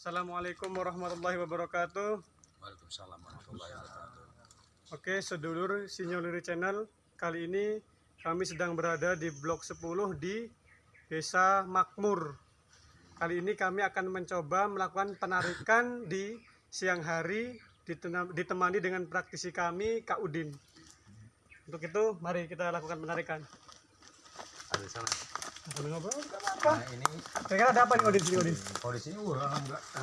Assalamualaikum warahmatullahi wabarakatuh. Waalaikumsalam warahmatullahi wabarakatuh. Oke, sedulur Sinyoliri Channel. Kali ini kami sedang berada di Blok 10 di Desa Makmur. Kali ini kami akan mencoba melakukan penarikan di siang hari ditemani dengan praktisi kami Kak Udin. Untuk itu, mari kita lakukan penarikan. Ada sana. Nah ini Kira-kira ada apa nih Udin sini Udin? kalau di sini wah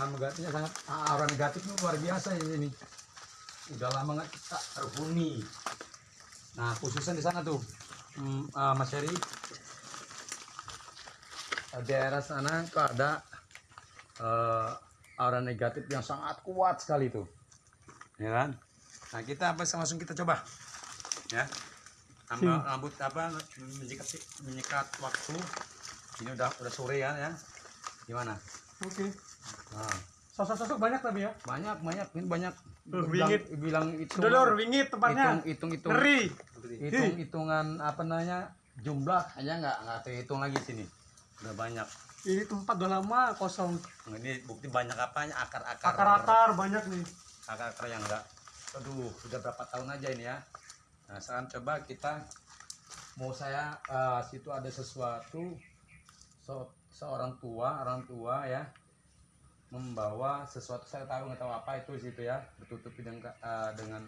negatifnya sangat aura negatifnya luar biasa ini ini. Udah lama nggak kita terhuni. Nah khususnya di sana tuh hmm, ah, Mas Heri eh, daerah sana tuh ada eh, aura negatif yang sangat kuat sekali tuh, ya kan? Nah kita apa langsung kita coba, ya. Tambah rambut apa menyikat menyikat waktu. Ini udah udah sore ya ya. Gimana? Oke. nah, Sosok-sosok banyak tapi ya. banyak banyak. Ini banyak. Tuh, bilang, wingit. bilang itu Sedulur, wingit tempatnya. hitung hitung hitung Ngeri. hitung hitungan apa namanya jumlah. Aja nggak nggak terhitung lagi sini. Udah banyak. Ini tempat udah lama kosong. Nah, ini bukti banyak apanya? Akar akar Akar-akar banyak nih. akar akar yang enggak aduh sudah berapa tahun aja ini ya nah sekarang coba kita mau saya eh, situ ada sesuatu so- seorang tua orang tua ya membawa sesuatu saya tahu nggak tahu apa itu situ ya bertutupi dengan eh, dengan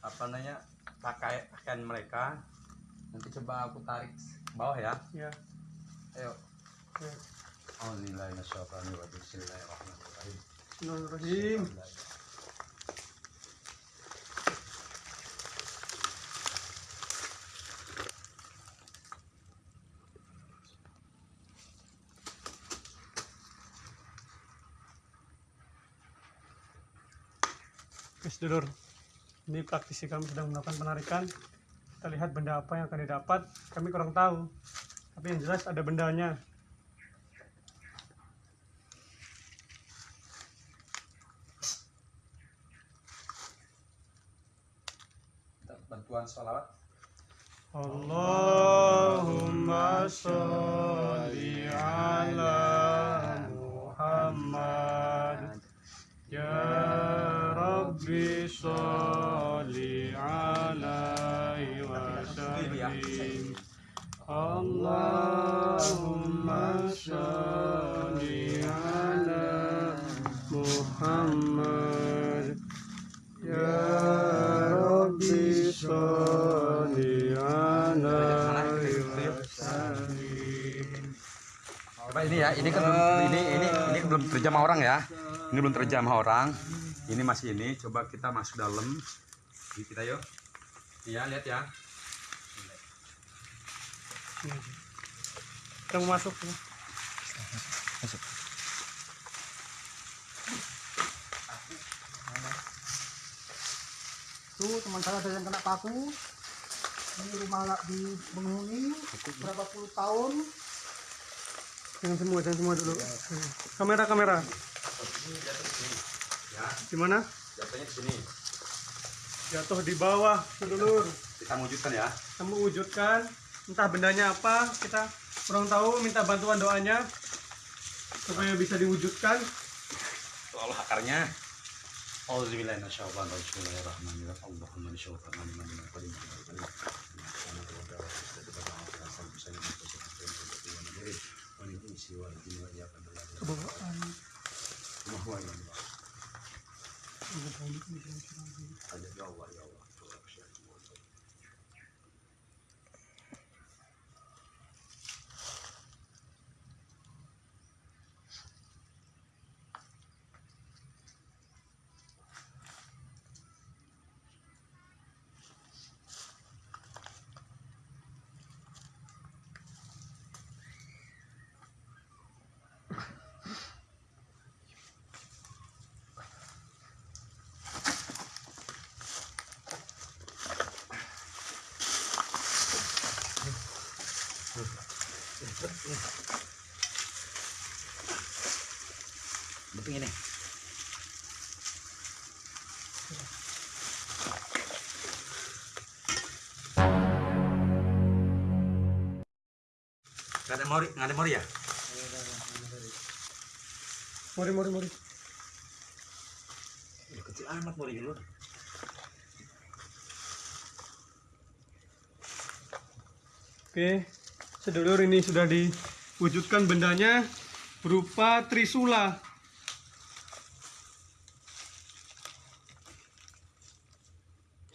apa namanya pakai pakaian mereka nanti coba aku tarik bawah ya Ya. ayo ya. Alhamdulillahirrahmanirrahim Bismillahirrahmanirrahim Bismillahirrahmanirrahim. Oke, sedulur. Ini praktisi kami sedang melakukan penarikan. Kita lihat benda apa yang akan didapat. Kami kurang tahu. Tapi yang jelas ada bendanya. Bantuan sholawat Allahumma sholli ini ini kan belum, ini ini ini kan belum terjamah orang ya. Ini belum terjamah orang. Ini masih ini. Coba kita masuk dalam. Ini kita yuk. Iya, lihat ya. Kita mau masuk ya. Tuh teman saya ada yang kena paku. Ini rumah di penghuni berapa puluh tahun. Jangan semua, jangan semua dulu. Kamera, kamera. Ya, Gimana? jatuhnya di sini. Jatuh di bawah, sedulur. Kita wujudkan ya. Kamu wujudkan, entah bendanya apa, kita kurang tahu, minta bantuan doanya supaya bisa diwujudkan. Allah akarnya. Auzubillahi minasyaitonir rajim. Bismillahirrahmanirrahim. Allahumma baba. Ay. Allah Allah. Allah Allah. Allah Allah. Ini. Gak ada mori, gak ada mori ya? Mori, mori, mori. Udah kecil amat mau dulu. Oke, sedulur ini sudah diwujudkan bendanya berupa trisula.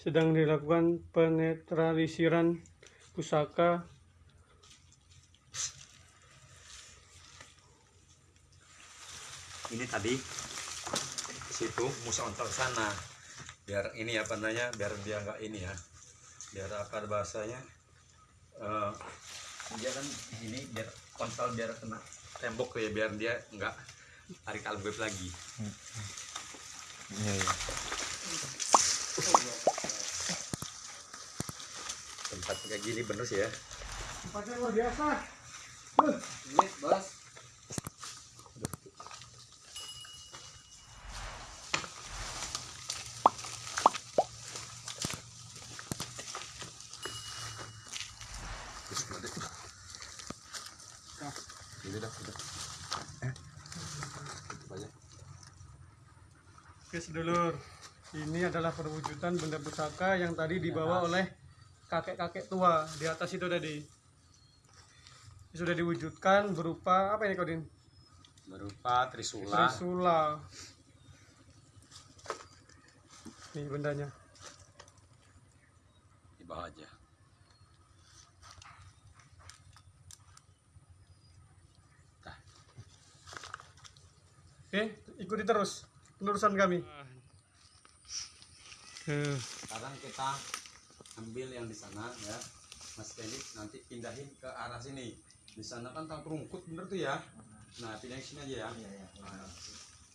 Sedang dilakukan penetralisiran pusaka Ini tadi situ musa ontok sana. Biar ini apa namanya? Biar dia nggak ini ya. Biar apa bahasanya? Eh, dia kan ini biar kontol biar kena tembok ya biar dia nggak tarik album lagi. Tempat kayak gini bener sih ya. tempatnya luar biasa. Ini bos. Ini dah, udah. Eh, tutup aja. Oke sedulur, ini adalah perwujudan benda pusaka yang tadi dibawa oleh kakek-kakek tua di atas itu tadi. Sudah diwujudkan berupa apa ini Kodin? Berupa trisula. Trisula. Ini bendanya. di bawah aja. Oke, ikuti terus penerusan kami. Eh, sekarang kita ambil yang di sana ya. Mas Kendi nanti pindahin ke arah sini. Di sana kan tang rungkut bener tuh ya? Nah pindahin sini aja ya. Nah,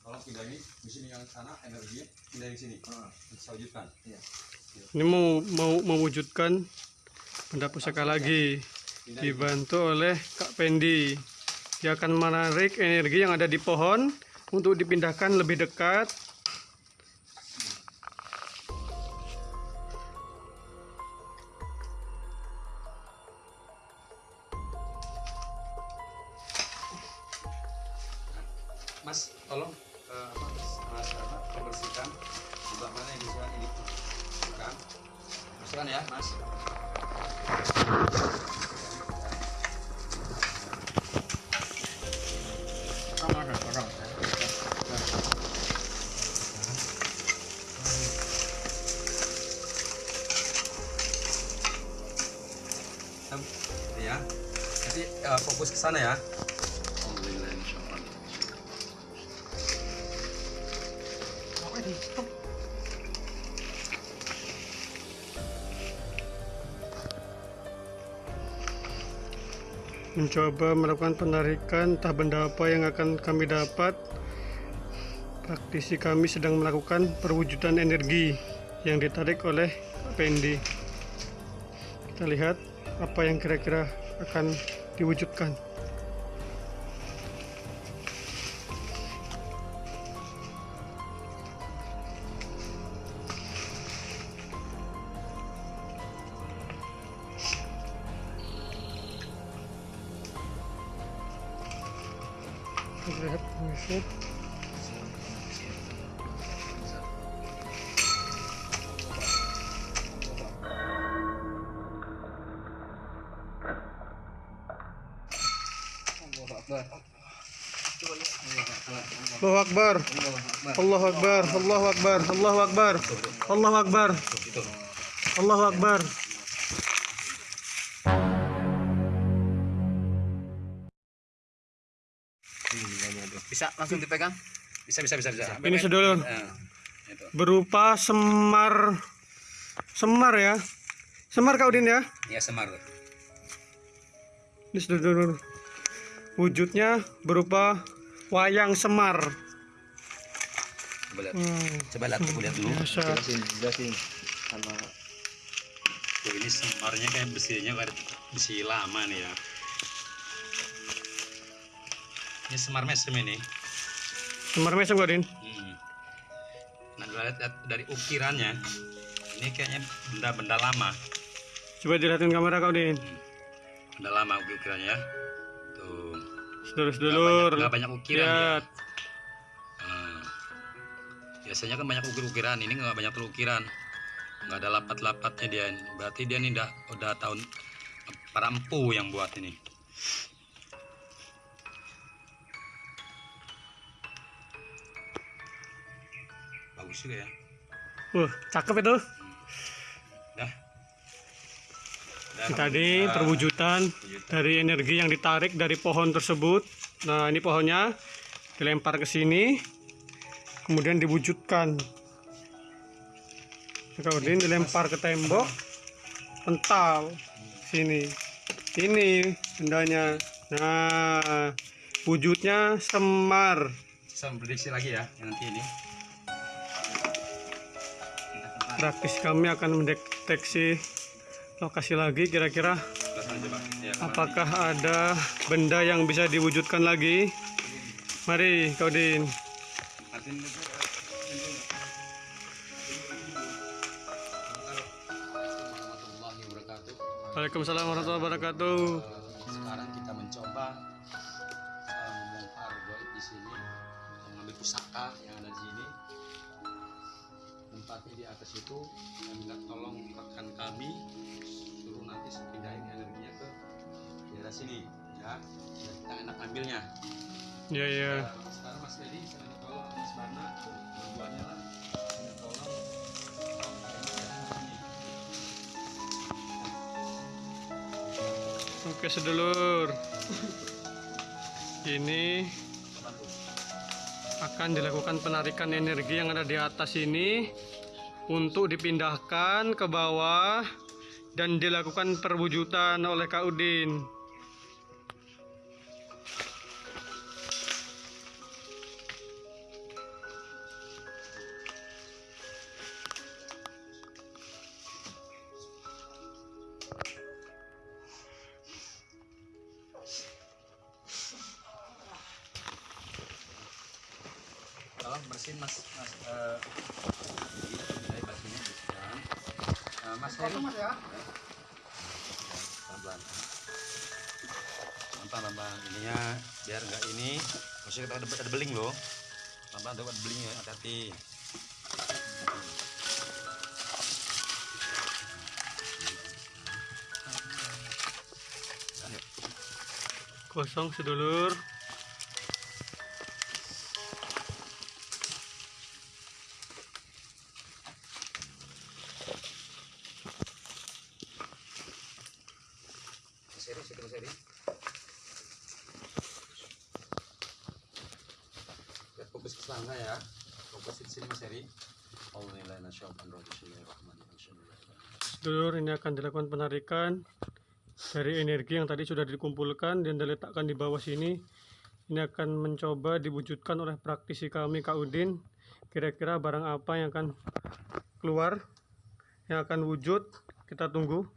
tolong pindahin di sini yang sana energinya pindahin sini. Nanti saya wujudkan. Ini mau mau mewujudkan benda pusaka lagi. Pindahin. Dibantu oleh Kak Pendi. Dia akan menarik energi yang ada di pohon untuk dipindahkan lebih dekat. Sana ya? Mencoba melakukan penarikan entah benda apa yang akan kami dapat. Praktisi kami sedang melakukan perwujudan energi yang ditarik oleh Pendi. Kita lihat apa yang kira-kira akan diwujudkan. Allahu Akbar. Allahu Akbar. Allahu Akbar. Allahu Akbar. Allahu Akbar. Allahu Akbar. bisa langsung dipegang bisa bisa bisa bisa Ini sedulur itu berupa semar semar ya. Semar kau Din ya. ya semar Ini sedulur wujudnya berupa wayang semar. coba lihat Hmm, coba lihat coba lihat dulu biasa. Tuh, ini semarnya kayak besinya kayak besi lama nih ya ini semar mesem ini Semar mesem kau Din. Hmm. Nah, lihat, lihat dari ukirannya, ini kayaknya benda-benda lama, Coba dilihatin kamera kau Din. benda lama ukirannya ya. Sedulur-sedulur. Nggak banyak, banyak ukiran ya. Lihat. biasanya kan banyak ukir-ukiran ini nggak banyak ukiran nggak ada lapat-lapatnya dia berarti dia ini udah udah tahun para empu yang buat ini bagus juga ya Wah, cakep itu. Ini tadi perwujudan dari energi yang ditarik dari pohon tersebut. Nah, ini pohonnya dilempar ke sini, kemudian diwujudkan. Kemudian dilempar ke tembok, pental sini. Ini bendanya. Nah, wujudnya semar. prediksi lagi ya nanti ini Praktis kami akan mendeteksi lokasi lagi kira-kira Langsung coba. Ya, Apakah ada benda yang bisa diwujudkan lagi? Mari, Kak Udin. Martin, warahmatullahi wabarakatuh. Waalaikumsalam warahmatullahi wabarakatuh. Itu dan minta tolong rekan kami suruh nanti pindahin energinya ke daerah sini ya. Biar kita enak ambilnya. Ya, ya. Eh, sekarang Mas Ferry saya minta tolong Mas Bana dua-duanya lah. Minta tolong. Oke, sedulur. Ini akan dilakukan penarikan energi yang ada di atas ini untuk dipindahkan ke bawah dan dilakukan perwujudan oleh Kak Udin. mas mas bersihkan Eh, mas Heri mas ya. ininya biar nggak ini maksudnya kita ada, ada beling loh pelan pelan ada beling ya hati-hati. Kosong sedulur. Mas Heri situ Mas Heri Sana ya sini Sedulur, ini akan dilakukan penarikan dari energi yang tadi sudah dikumpulkan dan diletakkan di bawah sini. Ini akan mencoba diwujudkan oleh praktisi kami Kak Udin. Kira-kira barang apa yang akan keluar, yang akan wujud. Kita tunggu.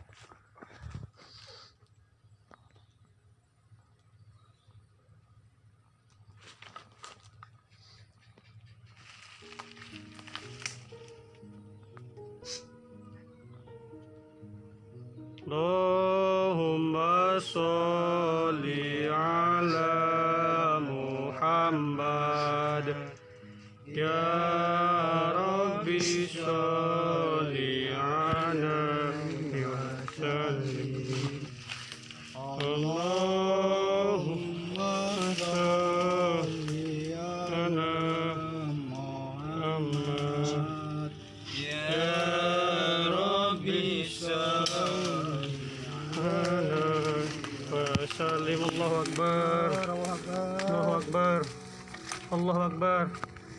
Allahu Akbar.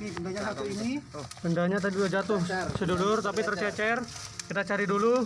Nih bendanya satu ini. Bendanya tadi udah jatuh sedulur tapi tercecer. Kita cari dulu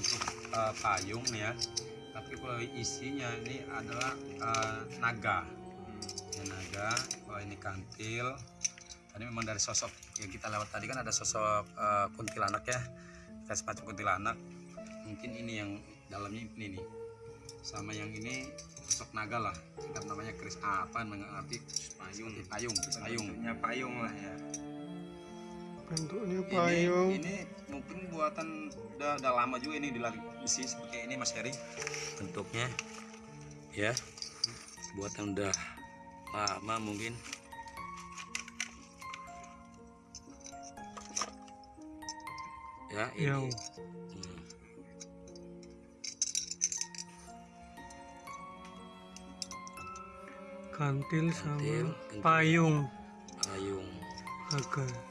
eh, payung ya. Tapi kalau isinya ini adalah eh, naga. Ya, naga kalau ini kantil. Tadi memang dari sosok yang kita lewat tadi kan ada sosok eh, kuntilanak ya. Kita semacam kuntilanak. Mungkin ini yang dalamnya ini nih. Sama yang ini sosok naga lah. Kita namanya keris apa mengerti payung. payung payung. payung lah ya. Bentuknya ini, payung. ini mungkin buatan udah, udah lama juga ini dilari isi seperti ini Mas Heri. Bentuknya ya. Buatan udah lama mungkin. Ya ini. Ya. Hmm. kantil sama Kantil, kantil. payung. Payung. Naga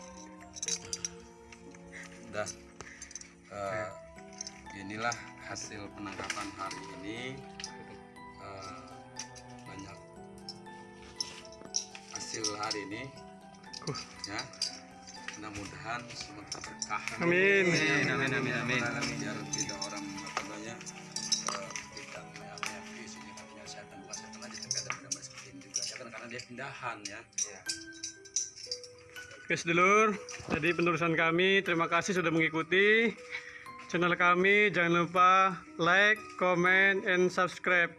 udah eh, inilah hasil penangkapan hari ini. Eh, banyak hasil hari ini. Uh. ya. Mudah-mudahan semua berkah Amin. Amin, amin, amin, amin. biar tidak orang apa namanya eh, tidak meyakini sini katanya kesehatan bukan kesehatan aja tapi ada benar seperti ini juga. Ya kan karena dia pindahan ya Oke sedulur, jadi penerusan kami terima kasih sudah mengikuti channel kami. Jangan lupa like, comment, and subscribe.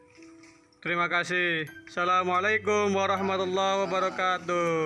Terima kasih. Assalamualaikum warahmatullahi wabarakatuh.